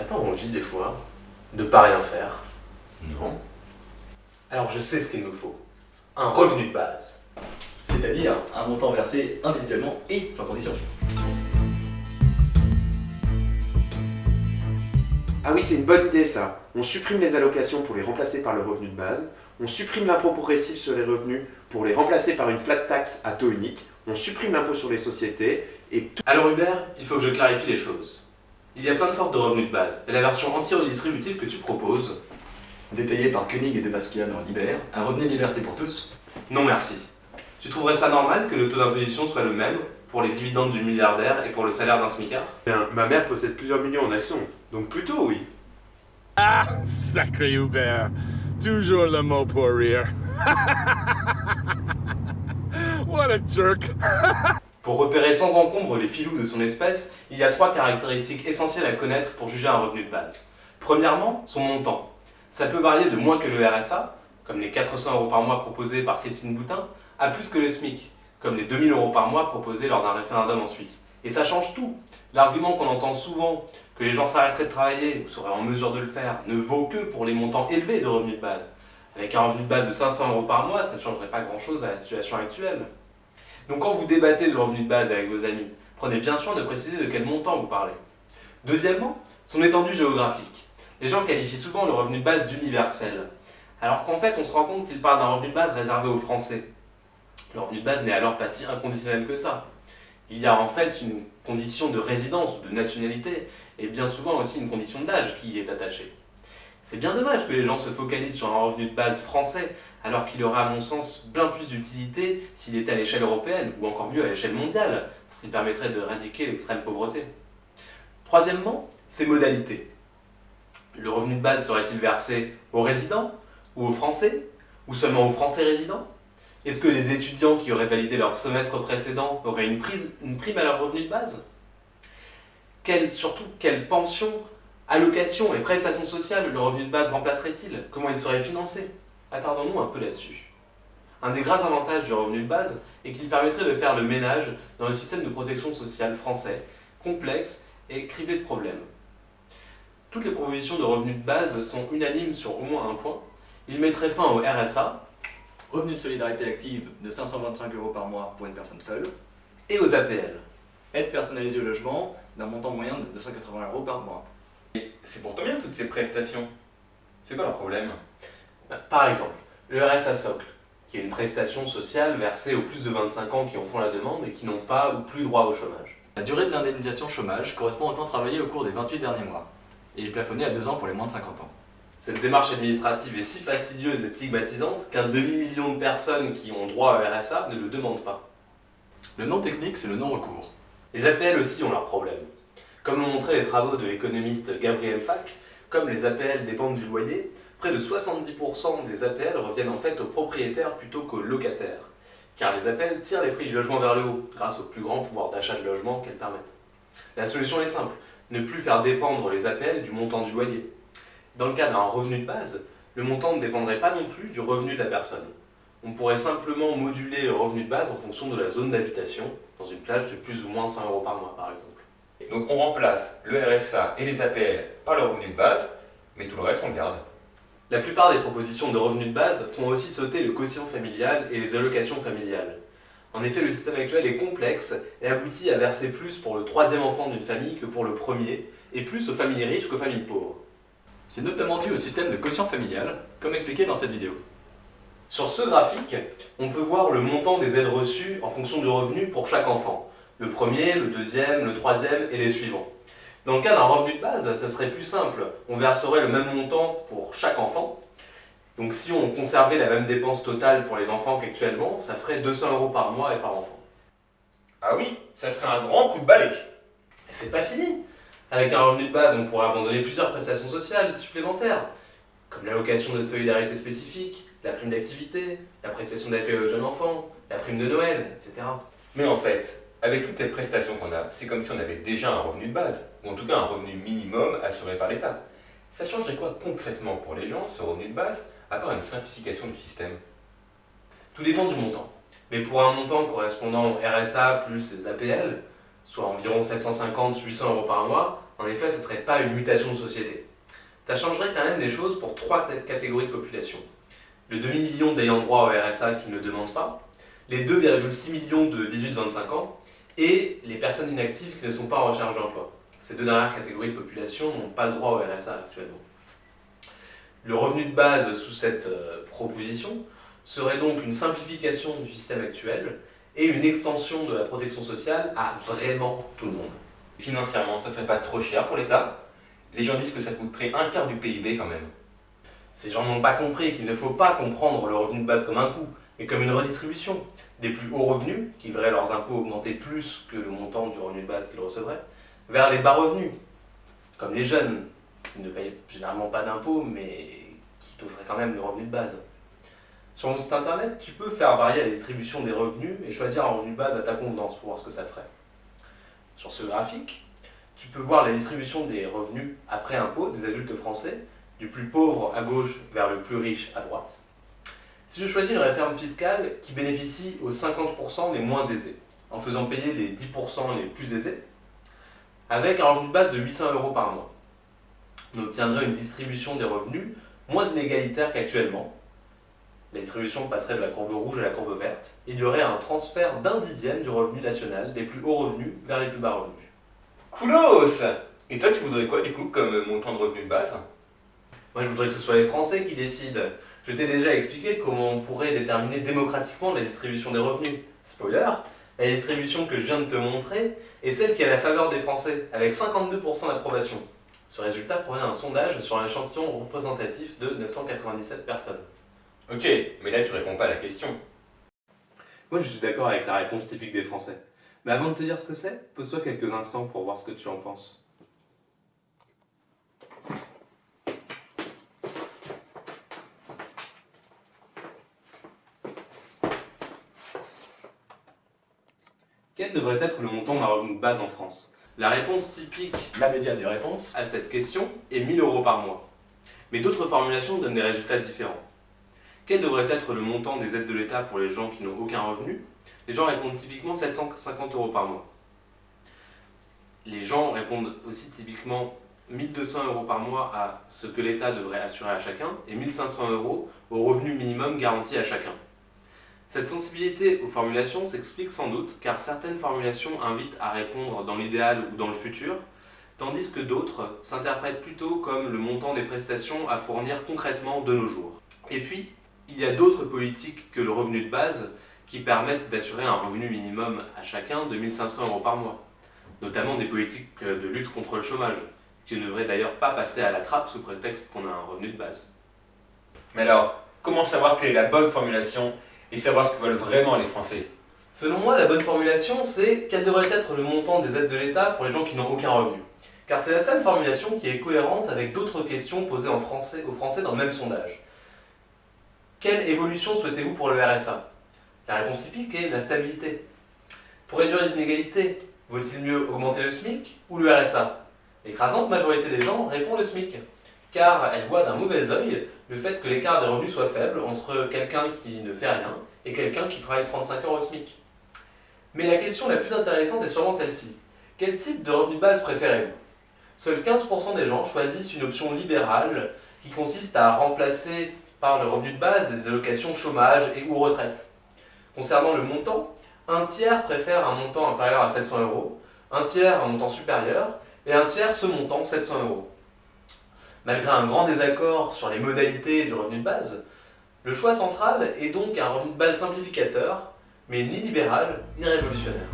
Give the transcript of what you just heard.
T'as pas envie des fois de pas rien faire Non. Alors je sais ce qu'il nous faut. Un revenu de base. C'est-à-dire un montant versé individuellement et sans condition. Ah oui, c'est une bonne idée ça. On supprime les allocations pour les remplacer par le revenu de base. On supprime l'impôt progressif sur les revenus pour les remplacer par une flat tax à taux unique. On supprime l'impôt sur les sociétés et tout. Alors Hubert, il faut que je clarifie les choses. Il y a plein de sortes de revenus de base, et la version anti-redistributive que tu proposes, Détaillé par Koenig et de Basquiat dans Liber, un revenu de liberté pour tous. non merci. Tu trouverais ça normal que le taux d'imposition soit le même pour les dividendes du milliardaire et pour le salaire d'un smicard? Bien, ma mère possède plusieurs millions en actions, donc plutôt oui. Ah, sacré Hubert. Toujours le mot pour rire. what a jerk. Pour repérer sans encombre les filous de son espèce, il y a trois caractéristiques essentielles à connaître pour juger un revenu de base. Premièrement, son montant. Ça peut varier de moins que le RSA, comme les 400 euros par mois proposés par Christine Boutin, à plus que le SMIC, comme les 2000 euros par mois proposés lors d'un référendum en Suisse. Et ça change tout. L'argument qu'on entend souvent, que les gens s'arrêteraient de travailler ou seraient en mesure de le faire, ne vaut que pour les montants élevés de revenus de base. Avec un revenu de base de 500 euros par mois, ça ne changerait pas grand-chose à la situation actuelle. Donc quand vous débattez de revenu de base avec vos amis, prenez bien soin de préciser de quel montant vous parlez. Deuxièmement, son étendue géographique. Les gens qualifient souvent le revenu de base d'universel, alors qu'en fait on se rend compte qu'ils parlent d'un revenu de base réservé aux Français. Le revenu de base n'est alors pas si inconditionnel que ça. Il y a en fait une condition de résidence ou de nationalité, et bien souvent aussi une condition d'âge qui y est attachée. C'est bien dommage que les gens se focalisent sur un revenu de base français, alors qu'il aurait à mon sens bien plus d'utilité s'il était à l'échelle européenne, ou encore mieux à l'échelle mondiale, parce qu'il permettrait de l'extrême pauvreté. Troisièmement, ses modalités. Le revenu de base serait-il versé aux résidents, ou aux Français, ou seulement aux Français résidents? Est-ce que les étudiants qui auraient validé leur semestre précédent auraient une, prime à leur revenu de base? Surtout, quelle pension, allocation et prestations sociales le revenu de base remplacerait-il? Comment il serait financé? Attardons-nous un peu là-dessus. Un des grands avantages du revenu de base est qu'il permettrait de faire le ménage dans le système de protection sociale français, complexe et criblé de problèmes. Toutes les propositions de revenu de base sont unanimes sur au moins un point. Il mettrait fin au RSA Revenu de solidarité active de 525 euros par mois pour une personne seule. et aux APL. Aide personnalisée au logement d'un montant moyen de 280 euros par mois. C'est pour combien toutes ces prestations? C'est quoi leur problème? Par exemple, le RSA socle, qui est une prestation sociale versée aux plus de 25 ans qui en font la demande et qui n'ont pas ou plus droit au chômage. La durée de l'indemnisation chômage correspond au temps travaillé au cours des 28 derniers mois. Et est plafonné à 2 ans pour les moins de 50 ans. Cette démarche administrative est si fastidieuse et stigmatisante qu'un demi-million de personnes qui ont droit au RSA ne le demandent pas. Le nom technique, c'est le non-recours. Les APL aussi ont leurs problèmes. Comme l'ont montré les travaux de l'économiste Gabriel Fac, comme les APL dépendent du loyer, près de 70% des APL reviennent en fait aux propriétaires plutôt qu'aux locataires. Car les APL tirent les prix du logement vers le haut, grâce au plus grand pouvoir d'achat de logement qu'elles permettent. La solution est simple, ne plus faire dépendre les APL du montant du loyer. Dans le cas d'un revenu de base, le montant ne dépendrait pas non plus du revenu de la personne. On pourrait simplement moduler le revenu de base en fonction de la zone d'habitation, dans une plage de plus ou moins 100 euros par mois par exemple. Donc on remplace le RSA et les APL par le revenu de base, mais tout le reste on le garde. La plupart des propositions de revenus de base font aussi sauter le quotient familial et les allocations familiales. En effet, le système actuel est complexe et aboutit à verser plus pour le troisième enfant d'une famille que pour le premier, et plus aux familles riches qu'aux familles pauvres. C'est notamment dû au système de quotient familial, comme expliqué dans cette vidéo. Sur ce graphique, on peut voir le montant des aides reçues en fonction du revenu pour chaque enfant. Le premier, le deuxième, le troisième et les suivants. Dans le cas d'un revenu de base, ça serait plus simple. On verserait le même montant pour chaque enfant. Donc si on conservait la même dépense totale pour les enfants qu'actuellement, ça ferait 200 euros par mois et par enfant. Ah oui, ça serait un grand coup de balai. Et c'est pas fini. Avec un revenu de base, on pourrait abandonner plusieurs prestations sociales supplémentaires, comme l'allocation de solidarité spécifique, la prime d'activité, la prestation d'accueil aux jeunes enfants, la prime de Noël, etc. Mais en fait, avec toutes les prestations qu'on a, c'est comme si on avait déjà un revenu de base, ou en tout cas un revenu minimum assuré par l'État. Ça changerait quoi concrètement pour les gens, ce revenu de base, à part une simplification du système? Tout dépend du montant. Mais pour un montant correspondant au RSA plus les APL, soit environ 750-800 euros par mois, en effet, ce ne serait pas une mutation de société. Ça changerait quand même les choses pour trois catégories de population. Le demi-million d'ayants droit au RSA qui ne demandent pas, les 2,6 millions de 18-25 ans et les personnes inactives qui ne sont pas en recherche d'emploi. Ces deux dernières catégories de population n'ont pas le droit au RSA actuellement. Le revenu de base sous cette euh, proposition serait donc une simplification du système actuel et une extension de la protection sociale à vraiment tout le monde. Financièrement, ça serait pas trop cher pour l'État Les gens disent que ça coûterait un quart du PIB quand même. Ces gens n'ont pas compris qu'il ne faut pas comprendre le revenu de base comme un coût, mais comme une redistribution des plus hauts revenus, qui verraient leurs impôts augmenter plus que le montant du revenu de base qu'ils recevraient, vers les bas revenus, comme les jeunes, qui ne payent généralement pas d'impôts, mais qui toucheraient quand même le revenu de base. Sur mon site internet, tu peux faire varier la distribution des revenus et choisir un revenu de base à ta convenance pour voir ce que ça ferait. Sur ce graphique, tu peux voir la distribution des revenus après impôt des adultes français, du plus pauvre à gauche vers le plus riche à droite. Si je choisis une réforme fiscale qui bénéficie aux 50% les moins aisés, en faisant payer les 10% les plus aisés, avec un revenu de base de 800 euros par mois, on obtiendrait une distribution des revenus moins inégalitaire qu'actuellement. La distribution passerait de la courbe rouge à la courbe verte. Il y aurait un transfert d'un dixième du revenu national des plus hauts revenus vers les plus bas revenus. Coolos Et toi, tu voudrais quoi du coup comme montant de revenu de base? Moi, je voudrais que ce soit les Français qui décident. Je t'ai déjà expliqué comment on pourrait déterminer démocratiquement la distribution des revenus. Spoiler, la distribution que je viens de te montrer est celle qui est à la faveur des Français, avec 52% d'approbation. Ce résultat provient d'un sondage sur un échantillon représentatif de 997 personnes. Ok, mais là tu réponds pas à la question. Moi je suis d'accord avec la réponse typique des Français. Mais avant de te dire ce que c'est, pose-toi quelques instants pour voir ce que tu en penses. Quel devrait être le montant d'un revenu de base en France? La réponse typique, la médiane des réponses, à cette question est 1000 euros par mois. Mais d'autres formulations donnent des résultats différents. Quel devrait être le montant des aides de l'État pour les gens qui n'ont aucun revenu? Les gens répondent typiquement 750 euros par mois. Les gens répondent aussi typiquement 1200 euros par mois à ce que l'État devrait assurer à chacun et 1500 euros au revenu minimum garanti à chacun. Cette sensibilité aux formulations s'explique sans doute car certaines formulations invitent à répondre dans l'idéal ou dans le futur, tandis que d'autres s'interprètent plutôt comme le montant des prestations à fournir concrètement de nos jours. Et puis, il y a d'autres politiques que le revenu de base qui permettent d'assurer un revenu minimum à chacun de 1500 euros par mois, notamment des politiques de lutte contre le chômage, qui ne devraient d'ailleurs pas passer à la trappe sous prétexte qu'on a un revenu de base. Mais alors, comment savoir quelle est la bonne formulation et savoir ce que veulent vraiment les Français. Selon moi, la bonne formulation, c'est quel devrait être le montant des aides de l'État pour les gens qui n'ont aucun revenu. Car c'est la seule formulation qui est cohérente avec d'autres questions posées en français, aux Français dans le même sondage. Quelle évolution souhaitez-vous pour le RSA La réponse typique est la stabilité. Pour réduire les inégalités, vaut-il mieux augmenter le SMIC ou le RSA L'écrasante majorité des gens répond le SMIC car elle voit d'un mauvais œil le fait que l'écart des revenus soit faible entre quelqu'un qui ne fait rien et quelqu'un qui travaille 35 heures au SMIC. Mais la question la plus intéressante est sûrement celle-ci. Quel type de revenu de base préférez-vous? Seuls 15% des gens choisissent une option libérale qui consiste à remplacer par le revenu de base des allocations chômage et ou retraite. Concernant le montant, un tiers préfère un montant inférieur à 700 euros, un tiers un montant supérieur, et un tiers ce montant 700 euros. Malgré un grand désaccord sur les modalités du revenu de base, le choix central est donc un revenu de base simplificateur, mais ni libéral ni révolutionnaire.